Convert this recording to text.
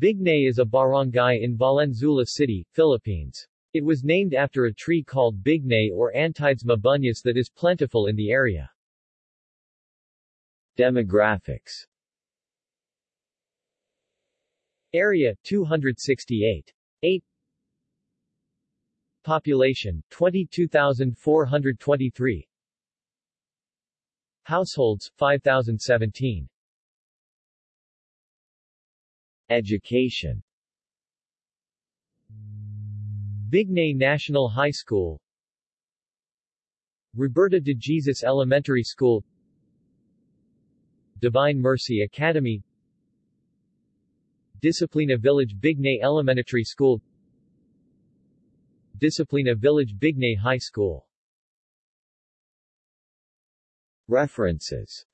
Bignay is a barangay in Valenzuela City, Philippines. It was named after a tree called bignay or Antidesma bunius that is plentiful in the area. Demographics Area 268. 8 Population 22,423 Households 5,017 Education. Bignay National High School. Roberta de Jesus Elementary School. Divine Mercy Academy. Disciplina Village Bignay Elementary School. Disciplina Village Bignay High School. References